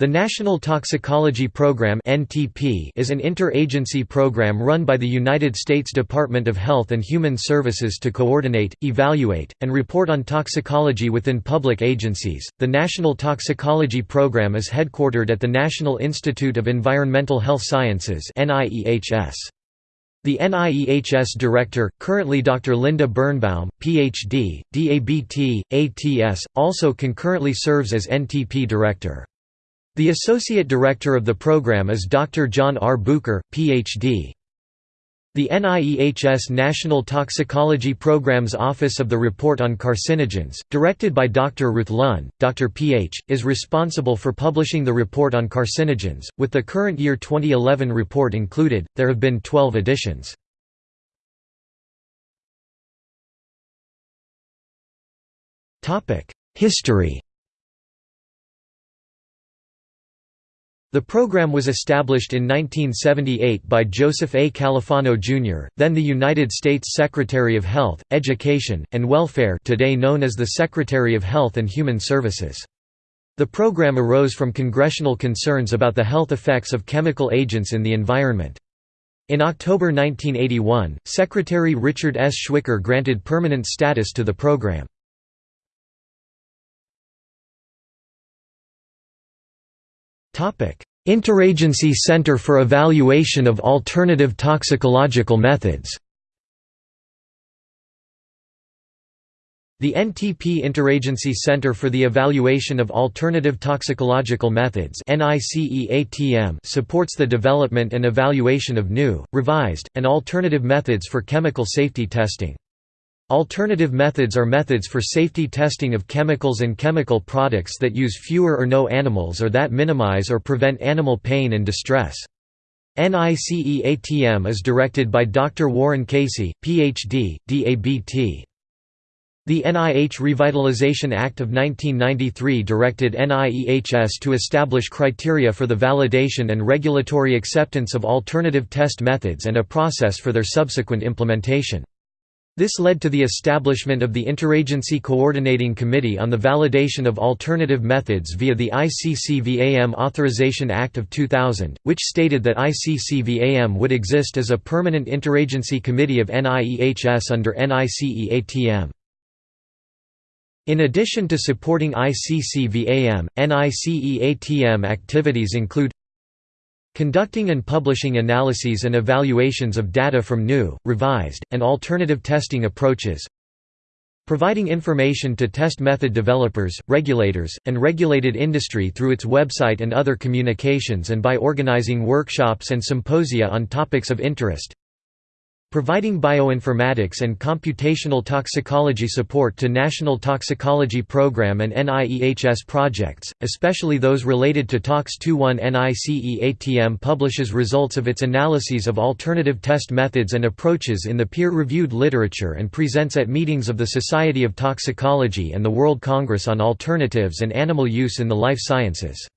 The National Toxicology Program is an interagency program run by the United States Department of Health and Human Services to coordinate, evaluate, and report on toxicology within public agencies. The National Toxicology Program is headquartered at the National Institute of Environmental Health Sciences The NIEHS director, currently Dr. Linda Birnbaum, Ph.D., DABT, ATS, also concurrently serves as NTP director. The Associate Director of the program is Dr. John R. Bucher, Ph.D. The NIEHS National Toxicology Program's Office of the Report on Carcinogens, directed by Dr. Ruth Lunn, Dr. Ph., is responsible for publishing the report on carcinogens. With the current year 2011 report included, there have been 12 editions. History The program was established in 1978 by Joseph A. Califano, Jr., then the United States Secretary of Health, Education, and Welfare today known as the Secretary of Health and Human Services. The program arose from congressional concerns about the health effects of chemical agents in the environment. In October 1981, Secretary Richard S. Schweiker granted permanent status to the program. Interagency Center for Evaluation of Alternative Toxicological Methods The NTP Interagency Center for the Evaluation of Alternative Toxicological Methods supports the development and evaluation of new, revised, and alternative methods for chemical safety testing. Alternative methods are methods for safety testing of chemicals and chemical products that use fewer or no animals or that minimize or prevent animal pain and distress. NICEATM is directed by Dr. Warren Casey, Ph.D., DABT. The NIH Revitalization Act of 1993 directed NIEHS to establish criteria for the validation and regulatory acceptance of alternative test methods and a process for their subsequent implementation. This led to the establishment of the Interagency Coordinating Committee on the Validation of Alternative Methods via the ICCVAM Authorization Act of 2000, which stated that ICCVAM would exist as a permanent interagency committee of NIEHS under NICEATM. In addition to supporting ICCVAM, NICEATM activities include Conducting and publishing analyses and evaluations of data from new, revised, and alternative testing approaches Providing information to test method developers, regulators, and regulated industry through its website and other communications and by organizing workshops and symposia on topics of interest Providing bioinformatics and computational toxicology support to National Toxicology Program and NIEHS projects, especially those related to TOX 21 NICEATM publishes results of its analyses of alternative test methods and approaches in the peer-reviewed literature and presents at meetings of the Society of Toxicology and the World Congress on Alternatives and Animal Use in the Life Sciences.